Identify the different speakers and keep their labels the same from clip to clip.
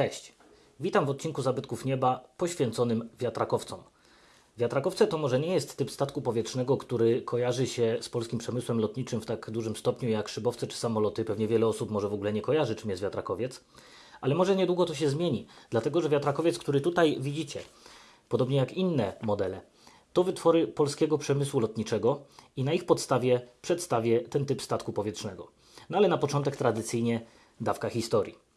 Speaker 1: Cześć, witam w odcinku Zabytków Nieba poświęconym wiatrakowcom. Wiatrakowce to może nie jest typ statku powietrznego, który kojarzy się z polskim przemysłem lotniczym w tak dużym stopniu jak szybowce czy samoloty. Pewnie wiele osób może w ogóle nie kojarzy, czym jest wiatrakowiec. Ale może niedługo to się zmieni, dlatego że wiatrakowiec, który tutaj widzicie, podobnie jak inne modele, to wytwory polskiego przemysłu lotniczego i na ich podstawie przedstawię ten typ statku powietrznego. No ale na początek tradycyjnie dawka historii.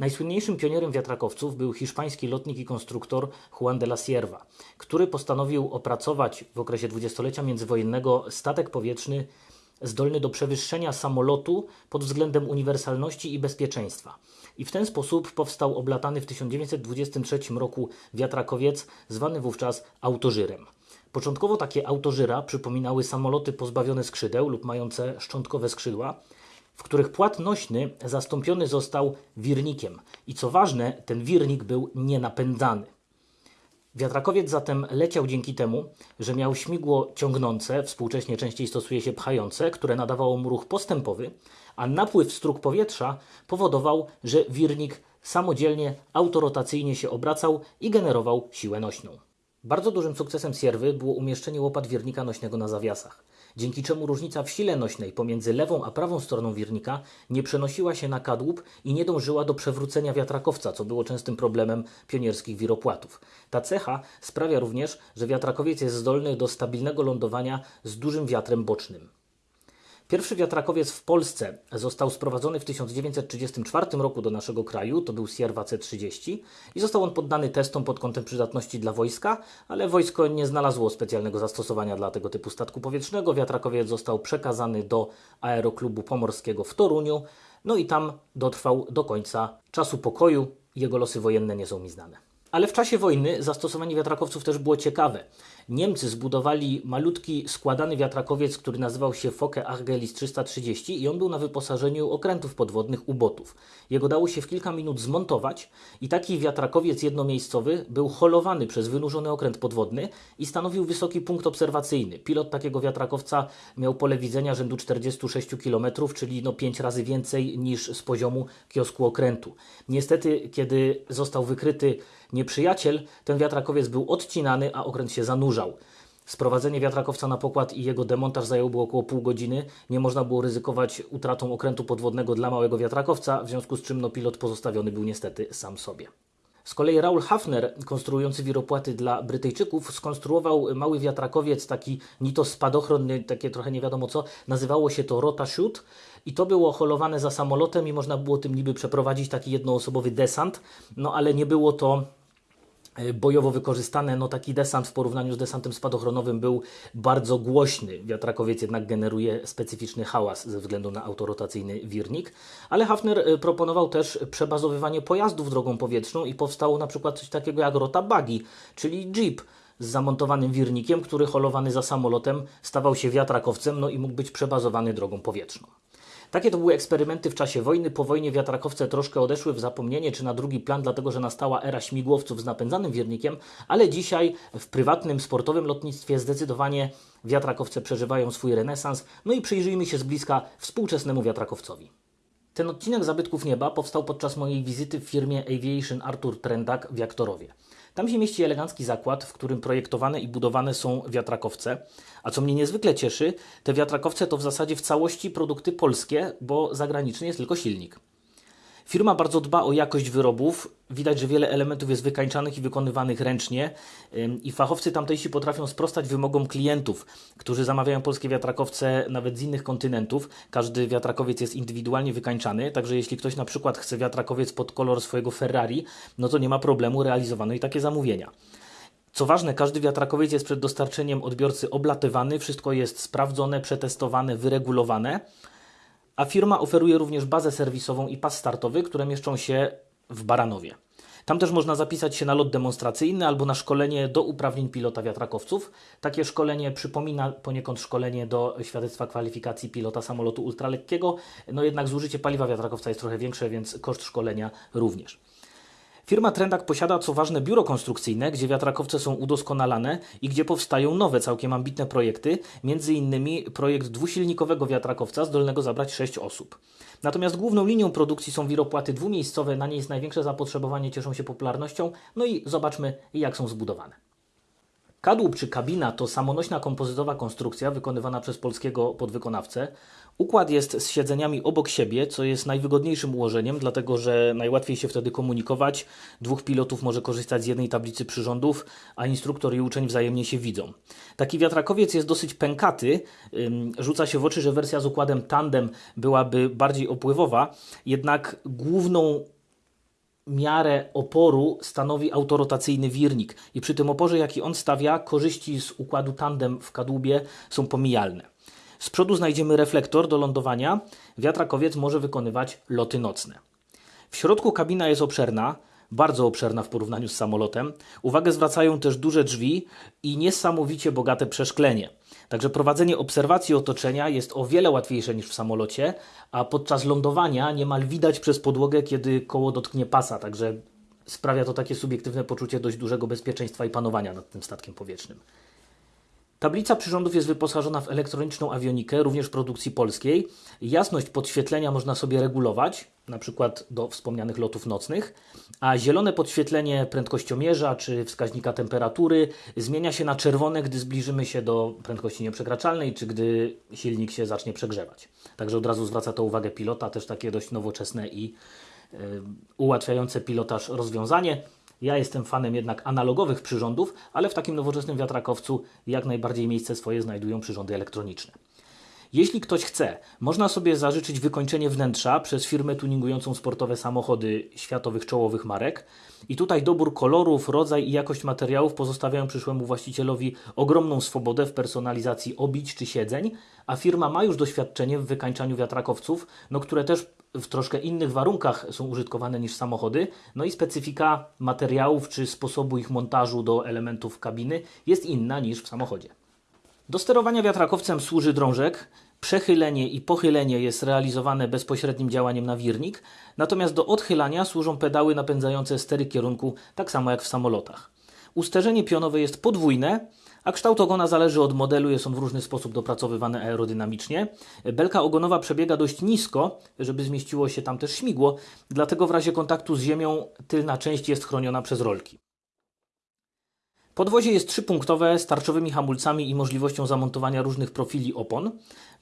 Speaker 1: Najsłynniejszym pionierem wiatrakowców był hiszpański lotnik i konstruktor Juan de la Sierva, który postanowił opracować w okresie dwudziestolecia międzywojennego statek powietrzny zdolny do przewyższenia samolotu pod względem uniwersalności i bezpieczeństwa. I w ten sposób powstał oblatany w 1923 roku wiatrakowiec, zwany wówczas autożyrem. Początkowo takie autożyra przypominały samoloty pozbawione skrzydeł lub mające szczątkowe skrzydła, w których płat nośny zastąpiony został wirnikiem. I co ważne, ten wirnik był nienapędzany. Wiatrakowiec zatem leciał dzięki temu, że miał śmigło ciągnące, współcześnie częściej stosuje się pchające, które nadawało mu ruch postępowy, a napływ strug powietrza powodował, że wirnik samodzielnie, autorotacyjnie się obracał i generował siłę nośną. Bardzo dużym sukcesem Sierwy było umieszczenie łopat wirnika nośnego na zawiasach, dzięki czemu różnica w sile nośnej pomiędzy lewą a prawą stroną wirnika nie przenosiła się na kadłub i nie dążyła do przewrócenia wiatrakowca, co było częstym problemem pionierskich wiropłatów. Ta cecha sprawia również, że wiatrakowiec jest zdolny do stabilnego lądowania z dużym wiatrem bocznym. Pierwszy wiatrakowiec w Polsce został sprowadzony w 1934 roku do naszego kraju, to był Sierwa C-30 i został on poddany testom pod kątem przydatności dla wojska, ale wojsko nie znalazło specjalnego zastosowania dla tego typu statku powietrznego. Wiatrakowiec został przekazany do Aeroklubu Pomorskiego w Toruniu, no i tam dotrwał do końca czasu pokoju. Jego losy wojenne nie są mi znane. Ale w czasie wojny zastosowanie wiatrakowców też było ciekawe. Niemcy zbudowali malutki składany wiatrakowiec, który nazywał się Fokke Argelis 330 i on był na wyposażeniu okrętów podwodnych U-botów. Jego dało się w kilka minut zmontować i taki wiatrakowiec jednomiejscowy był holowany przez wynurzony okręt podwodny i stanowił wysoki punkt obserwacyjny. Pilot takiego wiatrakowca miał pole widzenia rzędu 46 km, czyli no 5 razy więcej niż z poziomu kiosku okrętu. Niestety, kiedy został wykryty nieprzyjaciel, ten wiatrakowiec był odcinany, a okręt się zanurzał. Sprowadzenie wiatrakowca na pokład i jego demontaż zajęłoby około pół godziny. Nie można było ryzykować utratą okrętu podwodnego dla małego wiatrakowca, w związku z czym no, pilot pozostawiony był niestety sam sobie. Z kolei Raul Hafner, konstruujący wiropłaty dla Brytyjczyków, skonstruował mały wiatrakowiec, taki ni to spadochron, takie trochę nie wiadomo co, nazywało się to Rota Shoot i to było holowane za samolotem i można było tym niby przeprowadzić taki jednoosobowy desant, no ale nie było to bojowo wykorzystane, no taki desant w porównaniu z desantem spadochronowym był bardzo głośny. Wiatrakowiec jednak generuje specyficzny hałas ze względu na autorotacyjny wirnik, ale Hafner proponował też przebazowywanie pojazdów drogą powietrzną i powstało na przykład coś takiego jak rota buggy, czyli jeep z zamontowanym wirnikiem, który holowany za samolotem stawał się wiatrakowcem, no i mógł być przebazowany drogą powietrzną. Takie to były eksperymenty w czasie wojny. Po wojnie wiatrakowce troszkę odeszły w zapomnienie czy na drugi plan, dlatego że nastała era śmigłowców z napędzanym wirnikiem, ale dzisiaj w prywatnym, sportowym lotnictwie zdecydowanie wiatrakowce przeżywają swój renesans. No i przyjrzyjmy się z bliska współczesnemu wiatrakowcowi. Ten odcinek Zabytków Nieba powstał podczas mojej wizyty w firmie Aviation Arthur Trendak w Jaktorowie. Tam się mieści elegancki zakład, w którym projektowane i budowane są wiatrakowce. A co mnie niezwykle cieszy, te wiatrakowce to w zasadzie w całości produkty polskie, bo zagraniczny jest tylko silnik. Firma bardzo dba o jakość wyrobów. Widać, że wiele elementów jest wykańczanych i wykonywanych ręcznie i fachowcy tamtejsi potrafią sprostać wymogom klientów, którzy zamawiają polskie wiatrakowce nawet z innych kontynentów. Każdy wiatrakowiec jest indywidualnie wykańczany, także jeśli ktoś na przykład chce wiatrakowiec pod kolor swojego Ferrari, no to nie ma problemu, realizowano i takie zamówienia. Co ważne, każdy wiatrakowiec jest przed dostarczeniem odbiorcy oblatywany, wszystko jest sprawdzone, przetestowane, wyregulowane a firma oferuje również bazę serwisową i pas startowy, które mieszczą się w Baranowie. Tam też można zapisać się na lot demonstracyjny albo na szkolenie do uprawnień pilota wiatrakowców. Takie szkolenie przypomina poniekąd szkolenie do świadectwa kwalifikacji pilota samolotu ultralekkiego, no jednak zużycie paliwa wiatrakowca jest trochę większe, więc koszt szkolenia również. Firma Trendak posiada co ważne biuro konstrukcyjne, gdzie wiatrakowce są udoskonalane i gdzie powstają nowe, całkiem ambitne projekty, między innymi projekt dwusilnikowego wiatrakowca zdolnego zabrać 6 osób. Natomiast główną linią produkcji są wiropłaty dwumiejscowe, na nie jest największe zapotrzebowanie, cieszą się popularnością. No i zobaczmy, jak są zbudowane. Kadłub czy kabina to samonośna kompozytowa konstrukcja wykonywana przez polskiego podwykonawcę. Układ jest z siedzeniami obok siebie, co jest najwygodniejszym ułożeniem, dlatego że najłatwiej się wtedy komunikować. Dwóch pilotów może korzystać z jednej tablicy przyrządów, a instruktor i uczeń wzajemnie się widzą. Taki wiatrakowiec jest dosyć pękaty. Rzuca się w oczy, że wersja z układem tandem byłaby bardziej opływowa, jednak główną miarę oporu stanowi autorotacyjny wirnik i przy tym oporze, jaki on stawia, korzyści z układu tandem w kadłubie są pomijalne. Z przodu znajdziemy reflektor do lądowania. Wiatrakowiec może wykonywać loty nocne. W środku kabina jest obszerna, bardzo obszerna w porównaniu z samolotem. Uwagę zwracają też duże drzwi i niesamowicie bogate przeszklenie. Także prowadzenie obserwacji otoczenia jest o wiele łatwiejsze niż w samolocie, a podczas lądowania niemal widać przez podłogę, kiedy koło dotknie pasa, także sprawia to takie subiektywne poczucie dość dużego bezpieczeństwa i panowania nad tym statkiem powietrznym. Tablica przyrządów jest wyposażona w elektroniczną awionikę, również produkcji polskiej. Jasność podświetlenia można sobie regulować, na przykład do wspomnianych lotów nocnych, a zielone podświetlenie prędkościomierza czy wskaźnika temperatury zmienia się na czerwone, gdy zbliżymy się do prędkości nieprzekraczalnej, czy gdy silnik się zacznie przegrzewać. Także od razu zwraca to uwagę pilota, też takie dość nowoczesne i yy, ułatwiające pilotaż rozwiązanie. Ja jestem fanem jednak analogowych przyrządów, ale w takim nowoczesnym wiatrakowcu jak najbardziej miejsce swoje znajdują przyrządy elektroniczne. Jeśli ktoś chce, można sobie zażyczyć wykończenie wnętrza przez firmę tuningującą sportowe samochody światowych czołowych marek. I tutaj dobór kolorów, rodzaj i jakość materiałów pozostawiają przyszłemu właścicielowi ogromną swobodę w personalizacji obić czy siedzeń, a firma ma już doświadczenie w wykańczaniu wiatrakowców, no, które też w troszkę innych warunkach są użytkowane niż samochody, no i specyfika materiałów czy sposobu ich montażu do elementów kabiny jest inna niż w samochodzie. Do sterowania wiatrakowcem służy drążek. Przechylenie i pochylenie jest realizowane bezpośrednim działaniem na wirnik, natomiast do odchylania służą pedały napędzające stery kierunku, tak samo jak w samolotach. Usterzenie pionowe jest podwójne, a kształt ogona zależy od modelu, jest on w różny sposób dopracowywany aerodynamicznie. Belka ogonowa przebiega dość nisko, żeby zmieściło się tam też śmigło, dlatego w razie kontaktu z ziemią tylna część jest chroniona przez rolki. Podwozie jest trzypunktowe z tarczowymi hamulcami i możliwością zamontowania różnych profili opon,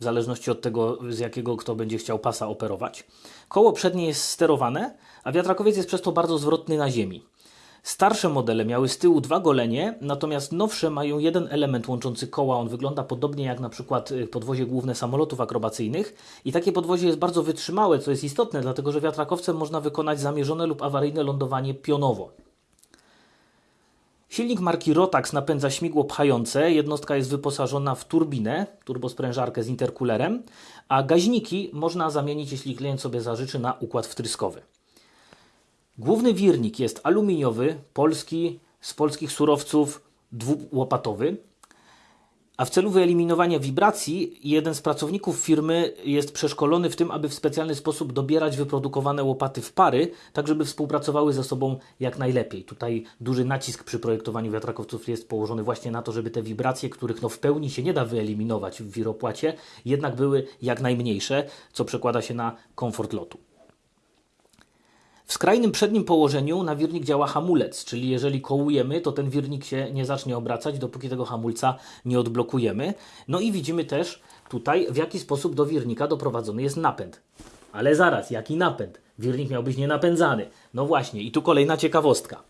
Speaker 1: w zależności od tego, z jakiego kto będzie chciał pasa operować. Koło przednie jest sterowane, a wiatrakowiec jest przez to bardzo zwrotny na ziemi. Starsze modele miały z tyłu dwa golenie, natomiast nowsze mają jeden element łączący koła. On wygląda podobnie jak na przykład y, podwozie główne samolotów akrobacyjnych i takie podwozie jest bardzo wytrzymałe, co jest istotne, dlatego że wiatrakowcem można wykonać zamierzone lub awaryjne lądowanie pionowo. Silnik marki Rotax napędza śmigło pchające. Jednostka jest wyposażona w turbinę, turbosprężarkę z interkulerem, a gaźniki można zamienić, jeśli klient sobie zażyczy, na układ wtryskowy. Główny wirnik jest aluminiowy, polski, z polskich surowców, dwułopatowy. A w celu wyeliminowania wibracji, jeden z pracowników firmy jest przeszkolony w tym, aby w specjalny sposób dobierać wyprodukowane łopaty w pary, tak żeby współpracowały ze sobą jak najlepiej. Tutaj duży nacisk przy projektowaniu wiatrakowców jest położony właśnie na to, żeby te wibracje, których no w pełni się nie da wyeliminować w wiropłacie, jednak były jak najmniejsze, co przekłada się na komfort lotu. W skrajnym przednim położeniu na wirnik działa hamulec, czyli jeżeli kołujemy, to ten wirnik się nie zacznie obracać, dopóki tego hamulca nie odblokujemy. No i widzimy też tutaj, w jaki sposób do wirnika doprowadzony jest napęd. Ale zaraz, jaki napęd? Wirnik miał być nienapędzany. No właśnie, i tu kolejna ciekawostka.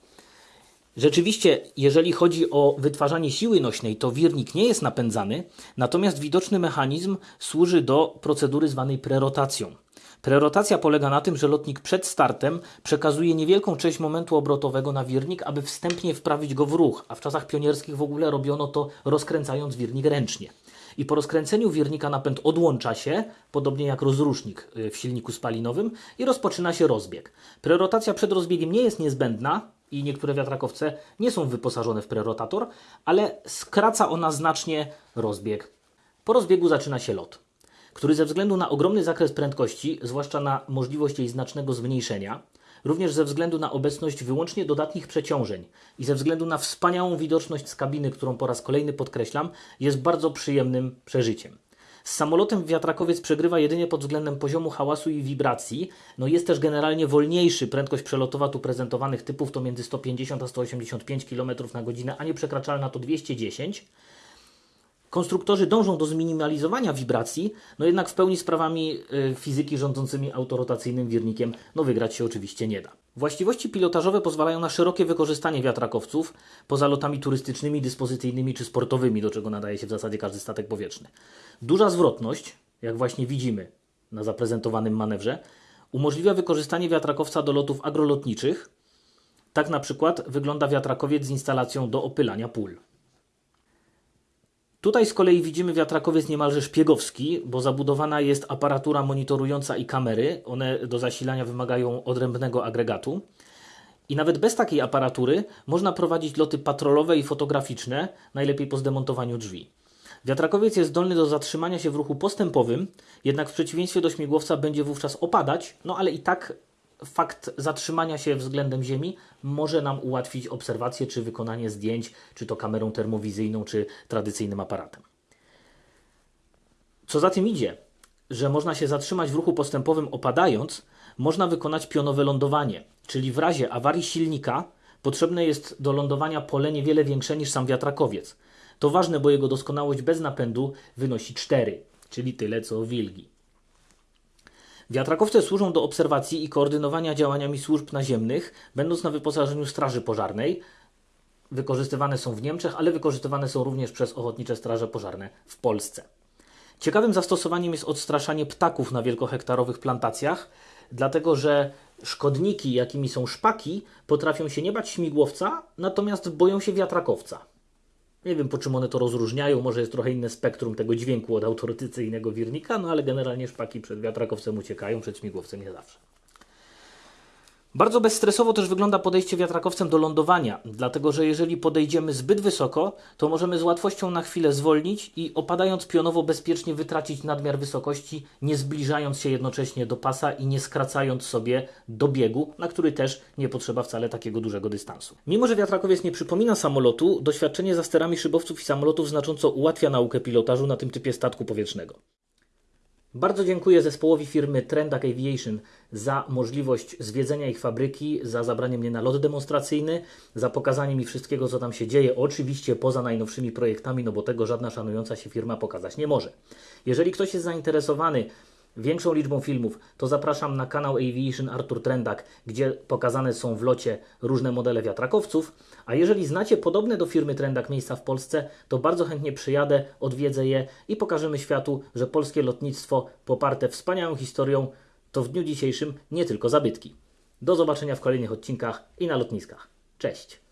Speaker 1: Rzeczywiście, jeżeli chodzi o wytwarzanie siły nośnej, to wirnik nie jest napędzany, natomiast widoczny mechanizm służy do procedury zwanej prerotacją. Prerotacja polega na tym, że lotnik przed startem przekazuje niewielką część momentu obrotowego na wirnik, aby wstępnie wprawić go w ruch, a w czasach pionierskich w ogóle robiono to rozkręcając wirnik ręcznie. I po rozkręceniu wirnika napęd odłącza się, podobnie jak rozrusznik y, w silniku spalinowym, i rozpoczyna się rozbieg. Prerotacja przed rozbiegiem nie jest niezbędna, i niektóre wiatrakowce nie są wyposażone w prerotator, ale skraca ona znacznie rozbieg. Po rozbiegu zaczyna się lot który ze względu na ogromny zakres prędkości, zwłaszcza na możliwość jej znacznego zmniejszenia, również ze względu na obecność wyłącznie dodatnich przeciążeń i ze względu na wspaniałą widoczność z kabiny, którą po raz kolejny podkreślam, jest bardzo przyjemnym przeżyciem. Z samolotem wiatrakowiec przegrywa jedynie pod względem poziomu hałasu i wibracji. No jest też generalnie wolniejszy. Prędkość przelotowa tu prezentowanych typów to między 150 a 185 km na godzinę, a nieprzekraczalna to 210 Konstruktorzy dążą do zminimalizowania wibracji, no jednak w pełni sprawami y, fizyki rządzącymi autorotacyjnym wirnikiem no wygrać się oczywiście nie da. Właściwości pilotażowe pozwalają na szerokie wykorzystanie wiatrakowców poza lotami turystycznymi, dyspozycyjnymi czy sportowymi, do czego nadaje się w zasadzie każdy statek powietrzny. Duża zwrotność, jak właśnie widzimy na zaprezentowanym manewrze, umożliwia wykorzystanie wiatrakowca do lotów agrolotniczych. Tak na przykład wygląda wiatrakowiec z instalacją do opylania pól. Tutaj z kolei widzimy wiatrakowiec niemalże szpiegowski, bo zabudowana jest aparatura monitorująca i kamery. One do zasilania wymagają odrębnego agregatu. I nawet bez takiej aparatury można prowadzić loty patrolowe i fotograficzne, najlepiej po zdemontowaniu drzwi. Wiatrakowiec jest zdolny do zatrzymania się w ruchu postępowym, jednak w przeciwieństwie do śmigłowca będzie wówczas opadać, no ale i tak fakt zatrzymania się względem Ziemi może nam ułatwić obserwację czy wykonanie zdjęć, czy to kamerą termowizyjną, czy tradycyjnym aparatem. Co za tym idzie, że można się zatrzymać w ruchu postępowym opadając, można wykonać pionowe lądowanie, czyli w razie awarii silnika potrzebne jest do lądowania pole niewiele większe niż sam wiatrakowiec. To ważne, bo jego doskonałość bez napędu wynosi 4, czyli tyle co wilgi. Wiatrakowce służą do obserwacji i koordynowania działaniami służb naziemnych, będąc na wyposażeniu Straży Pożarnej. Wykorzystywane są w Niemczech, ale wykorzystywane są również przez Ochotnicze Straże Pożarne w Polsce. Ciekawym zastosowaniem jest odstraszanie ptaków na wielkohektarowych plantacjach, dlatego że szkodniki, jakimi są szpaki, potrafią się nie bać śmigłowca, natomiast boją się wiatrakowca. Nie wiem, po czym one to rozróżniają, może jest trochę inne spektrum tego dźwięku od autorytacyjnego wirnika, no ale generalnie szpaki przed wiatrakowcem uciekają, przed śmigłowcem nie zawsze. Bardzo bezstresowo też wygląda podejście wiatrakowcem do lądowania, dlatego że jeżeli podejdziemy zbyt wysoko, to możemy z łatwością na chwilę zwolnić i opadając pionowo bezpiecznie wytracić nadmiar wysokości, nie zbliżając się jednocześnie do pasa i nie skracając sobie do biegu, na który też nie potrzeba wcale takiego dużego dystansu. Mimo, że wiatrakowiec nie przypomina samolotu, doświadczenie za sterami szybowców i samolotów znacząco ułatwia naukę pilotażu na tym typie statku powietrznego. Bardzo dziękuję zespołowi firmy Trendak Aviation za możliwość zwiedzenia ich fabryki, za zabranie mnie na lot demonstracyjny, za pokazanie mi wszystkiego, co tam się dzieje, oczywiście poza najnowszymi projektami, no bo tego żadna szanująca się firma pokazać nie może. Jeżeli ktoś jest zainteresowany większą liczbą filmów, to zapraszam na kanał Aviation Artur Trendak, gdzie pokazane są w locie różne modele wiatrakowców. A jeżeli znacie podobne do firmy Trendak miejsca w Polsce, to bardzo chętnie przyjadę, odwiedzę je i pokażemy światu, że polskie lotnictwo poparte wspaniałą historią to w dniu dzisiejszym nie tylko zabytki. Do zobaczenia w kolejnych odcinkach i na lotniskach. Cześć!